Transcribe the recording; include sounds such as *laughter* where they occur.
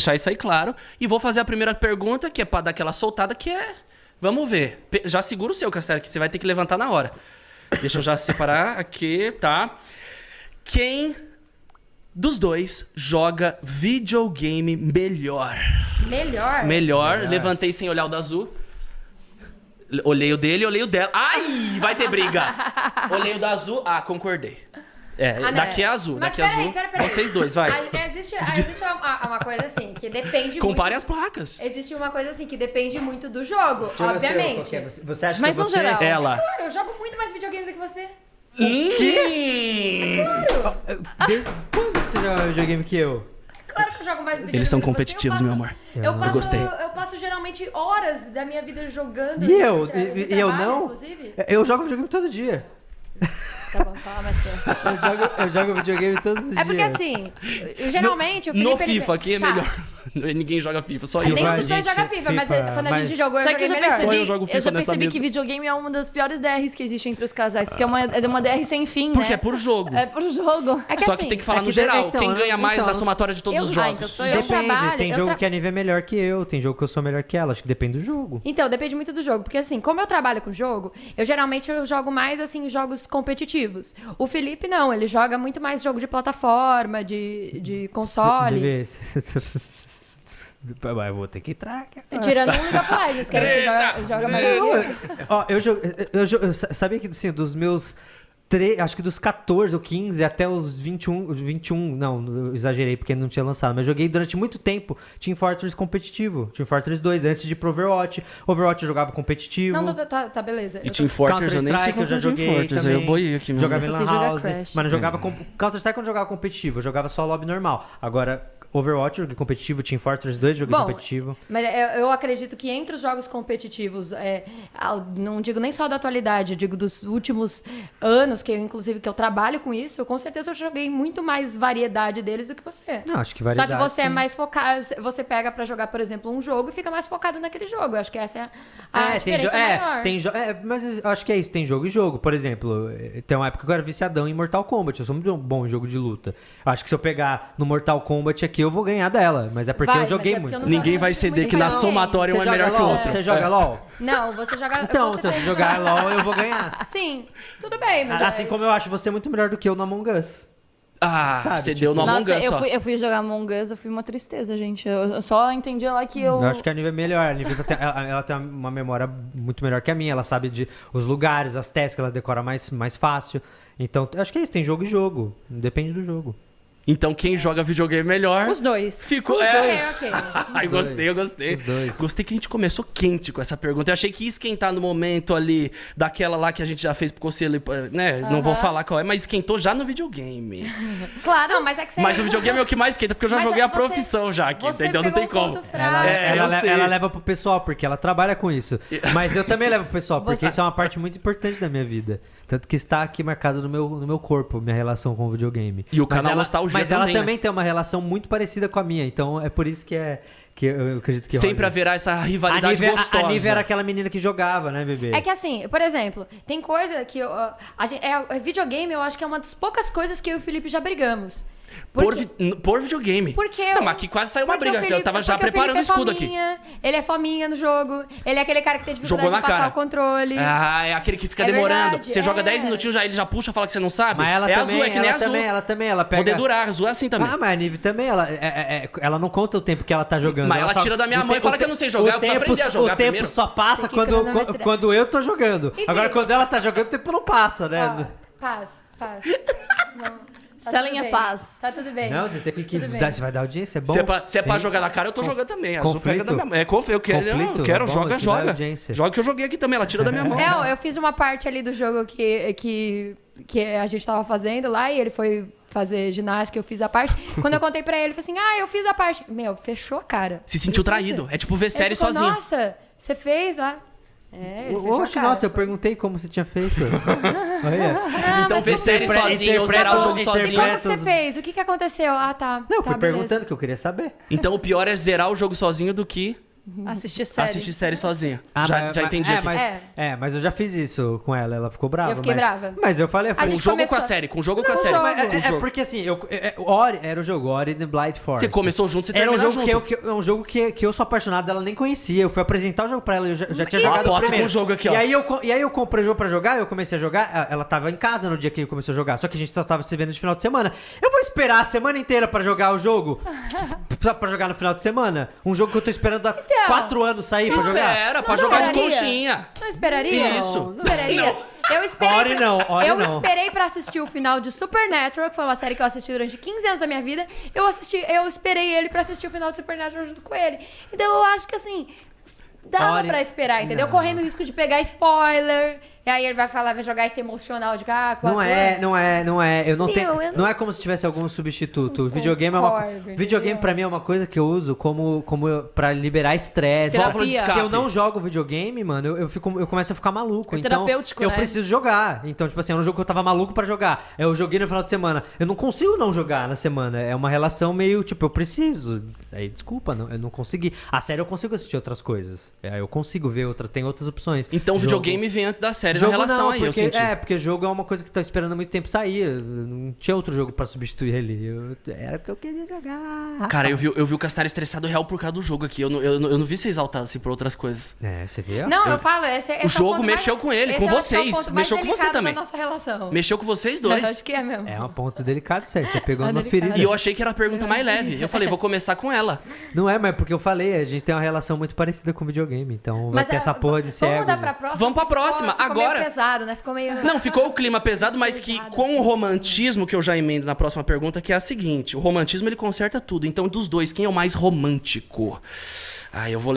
deixar isso aí claro. E vou fazer a primeira pergunta, que é pra dar aquela soltada, que é. Vamos ver. Já segura o seu, Castelo, que você vai ter que levantar na hora. Deixa eu já separar aqui, tá? Quem dos dois joga videogame melhor? Melhor. Melhor. Levantei sem olhar o da azul. Olhei o dele, olhei o dela. Ai, vai ter briga. *laughs* olhei o da azul. Ah, concordei. É, Ah, daqui é azul, Mas daqui é azul. peraí, peraí. Vocês dois, vai. Ah, Existe, ah, existe uma, uma coisa assim, que depende Comparem muito... as placas. Existe uma coisa assim, que depende muito do jogo, Deixa eu o obviamente. é. Você- Você acha Mas que no você... geral. Ela. Claro, eu jogo muito mais videogame do que você. Hum. Desde quando que você joga videogame que eu? Claro que eu jogo mais videogame Eles são competitivos, Eu meu passo- amor. Eu, Eu passo, gostei. Eu passo geralmente horas da minha vida jogando. E eu? E- eu não? Inclusive. Eu jogo videogame todo dia. *laughs* Tá bom, fala mais perto. Eu jogo, eu jogo videogame todos os É porque dias. assim, eu, geralmente o Felipe... No ele- FIFA aqui é Tá. melhor. *laughs* Ninguém joga FIFA, só eu. Vai, dos dois joga FIFA, mas FIFA, quando a mas- gente jogou, eu Só que joguei eu já melhor. percebi, Só eu jogo FIFA já nessa percebi mesa. que videogame é uma das piores DRs que existe entre os casais, porque é uma, é uma DR sem fim, Porque né? é por jogo. É por jogo. É que Só assim, que tem que falar é no que geral. de- então, Quem ganha mais então, na eu- somatória de todos eu- os ah, jogos. então sou eu. Depende, trabalho, tem eu jogo tra- que a Nive é melhor que eu, tem jogo que eu sou melhor que ela, acho que depende do jogo. Então, depende muito do jogo. Porque assim, como eu trabalho com jogo, eu geralmente eu jogo mais assim jogos competitivos. O Felipe não, ele joga muito mais jogo de plataforma, de, de console. Mas eu vou ter que entrar. cara. Tirando o League of Legends, que aí você joga, joga mais eu. Eu- Ó, eu, eu, eu sa- sabia que assim, dos meus. Tre- Acho que dos 14 ou 15 até os 21, 21, não, eu exagerei porque não tinha lançado, mas joguei durante muito tempo Team Fortress competitivo, Team Fortress 2, antes de ir pro Overwatch. Overwatch eu jogava competitivo. Não, tá, tá, tá, beleza. E Team Fortress eu nem sei eu já é joguei Fortress, aí também. eu boiei aqui mesmo. Jogava Eu em só Lan sei jogar House, Crash. mas não jogava com... Counter-Strike eu não jogava competitivo, eu jogava só lobby normal. Agora, Overwatch joguei competitivo, Team Fortress 2 eu joguei Bom, competitivo. Mas eu, eu acredito que entre os jogos competitivos, é, não digo nem só da atualidade, digo dos últimos anos, que eu, inclusive, que eu trabalho com isso, eu com certeza eu joguei muito mais variedade deles do que você. Não, acho que Só variedade. que você é sim. mais focado, você pega pra jogar, por exemplo, um jogo e fica mais focado naquele jogo. Eu acho que essa é a, É, tem diferença é, maior. tem jo- é, mas eu acho que é isso, tem jogo e jogo. Por exemplo, eh, tem uma época que eu era viciadão em Mortal Kombat. Eu sou muito bom em jogo de luta. Acho que se eu pegar no Mortal Kombat aqui, eu vou ganhar dela. Mas é porque Vai, eu joguei mas é porque muito. eu não Ninguém jogo vai muito ceder que na somatória um é melhor que o LOL? outro. Você joga É. LOL? *laughs* Não, você joga. Então, você então se jogar LOL, eu vou ganhar. *laughs* Sim, tudo bem, mas. Assim é- como eu acho você muito melhor do que eu no Among Us. Ah, Sabe, você tipo- deu no Among Nossa, Us eu só. fui, eu fui jogar Among Us, eu fui uma tristeza, gente. Eu, eu só entendi lá que eu... Eu acho que a Nívia é melhor. A Nívia tem, ela, ela tem uma memória muito melhor que a minha. Ela sabe de os lugares, as tasks, ela decora mais, mais fácil. Então, eu acho que é isso. Tem jogo e jogo. Depende do jogo. Então quem joga videogame melhor Os dois. ficou. *laughs* Ok, É. ok. Ai, Os dois. gostei, eu gostei. Os dois. Gostei que a gente começou quente com essa pergunta. Eu achei que ia esquentar no momento ali daquela lá que a gente já fez pro conselho, né? Não vou falar qual é, mas esquentou já no videogame. *laughs* Claro, não, mas é que você. Mas o videogame é o que mais esquenta, porque eu já Mas joguei é a você- profissão já aqui, você entendeu? Não tem um como. Ela, É, ela, ela leva pro pessoal, porque ela trabalha com isso. *laughs* Mas eu também levo pro pessoal, porque Você- isso é uma parte muito importante da minha vida. Tanto que está aqui marcado no meu, no meu corpo, minha relação com o videogame. E o Mas canal ela, Nostalgia Mas ela também, né? também tem uma relação muito parecida com a minha, então é por isso que é que eu acredito que Sempre haverá essa rivalidade a Nívia, gostosa. A, a Nívia era aquela menina que jogava, né, bebê? É que assim, por exemplo, tem coisa que. eu, a gente, é, é videogame, eu acho que é uma das poucas coisas que eu e o Felipe já brigamos. Por, n- por videogame. Porque Não, mas aqui quase saiu uma briga, que eu Felipe- tava já preparando o Felipe é escudo aqui. fominha, Ele é fominha no jogo. Ele é aquele cara que tem dificuldade Jogou na de passar cara. o controle. Ah, é aquele que fica É demorando. verdade, Você joga é. 10 minutinhos, já ele já puxa, fala que você não sabe. Mas ela é também, azul, é que nem ela azul. também, ela também, ela pega... Poder durar, azul é assim também. Ah, mas a Nive também, ela, é- é- é- ela não conta o tempo que ela tá jogando. Mas ela só- tira da minha o mão e fala que eu não sei jogar, eu preciso aprender a jogar O tempo primeiro. só passa quando, eu tô jogando. Agora, quando ela tá jogando, o tempo não passa, né? Paz, paz. *laughs* Não, tá Selling é paz. Tá tudo bem. Não, tem que, que dar, você vai dar audiência, é bom. Se é pra, se é pra jogar na cara, eu tô jogando também. Azul conflito? pega da minha mão. É, conf, eu quero, Conflito? eu quero É bom, joga, joga. Joga que eu joguei aqui também, ela tira da minha mão. *laughs* É, eu- eu fiz uma parte ali do jogo que, que, que a gente tava fazendo lá e ele foi fazer ginástica, eu fiz a parte. Quando eu contei pra ele, ele falou assim: Ah, eu fiz a parte. Meu, fechou a cara. Se sentiu traído. assim- É tipo ver série ficou, sozinho. Nossa, você fez lá. É, Oxe, nossa, eu perguntei como você tinha feito. *laughs* Olha. Ah, Então ver como- série sozinho ou zerar o jogo sozinho. Como interpreta que você fez? O que que aconteceu? Ah, tá. Não, eu tá, fui beleza. perguntando que eu queria saber. Então o pior é zerar o jogo sozinho do que Assistir série. Assistir série sozinha. Ah, já mas- já entendi é, aqui. Mas, É. é. mas eu já fiz isso com ela, ela ficou brava. Eu fiquei mas- brava. Mas eu falei, eu A falei Com o jogo ou com a começou- série? Com o jogo ou com a Não, série? Mas é, é jogo. porque assim, eu, é, é, Ori, era o jogo, Ori the Blind Forest. Você começou junto, você Era um jogo, junto. que eu, que é um jogo que, que eu sou apaixonado, ela nem conhecia. Eu fui apresentar o jogo pra ela, eu já, eu já tinha E jogado o primeiro. jogo aqui, ó. E aí, eu, e aí eu comprei o jogo pra jogar, eu comecei a jogar, ela tava em casa no dia que eu comecei a jogar, só que a gente só tava se vendo de final de semana. Eu vou esperar a semana inteira pra jogar o jogo? *laughs* Só pra jogar no final de semana? Um jogo que eu tô esperando há Então. quatro anos sair pra jogar? Espera, pra Não jogar de esperaria. conchinha. Não esperaria? Isso. Não esperaria? Eu esperei. Ori pra- não, eu não. esperei pra assistir o final de Supernatural, que foi uma série que eu assisti durante 15 anos da minha vida. Eu assisti, eu esperei ele pra assistir o final de Supernatural junto com ele. Então eu acho que assim. Dava Ori- pra esperar, entendeu? Não. Correndo o risco de pegar spoiler. E aí ele vai falar, vai jogar esse emocional de ah, quatro Não é, anos. não é, não é. Eu não Meu, tenho. eu Não... não- é como se tivesse algum substituto. O videogame é uma. Videogame pra mim é uma coisa que eu uso como, como pra liberar estresse. Se eu não jogo videogame, mano, eu, eu, fico, eu começo a ficar maluco. É então, terapêutico, eu né? preciso jogar. Então, tipo assim, era um jogo que eu tava maluco pra jogar. Eu joguei no final de semana. Eu não consigo não jogar na semana. É uma relação meio, tipo, eu preciso. Aí, desculpa, não, eu não consegui. A série eu consigo assistir outras coisas. É, eu consigo ver outras, tem outras opções. Então o videogame vem antes da série Jogo na relação não, aí, eu porque, senti. É, porque jogo é uma coisa que tá esperando há muito tempo sair. Eu Não tinha outro jogo pra substituir ele. Eu- era porque eu queria jogar. Cara, eu vi, eu vi o Castar estressado real por causa do jogo aqui. Eu não, eu, eu não vi você exaltado assim por outras coisas. É, você vê? Não, eu, falo, esse, esse é jogo ponto mexeu mais- com ele, esse com eu é o vocês. ponto mais Mexeu com você também. Nossa relação. Mexeu com vocês *laughs* Eu dois. acho que é mesmo. É um ponto delicado aí. Você pegou *laughs* É delicado. ferida. E eu achei que era a pergunta mais leve. Eu falei, vou começar com ela. Não é, mas porque eu falei, a gente tem uma relação muito parecida com videogame. Então vai ter ah, essa porra de ser. Vamos pra né? próxima? Vamos pra próxima, ficou agora. Meio pesado, né? Ficou meio. Não, ficou o clima *laughs* pesado, mas que Pesado. com o romantismo que eu já emendo na próxima pergunta, que é a seguinte: o romantismo ele conserta tudo. Então, dos dois, quem é o mais romântico? Ah, eu vou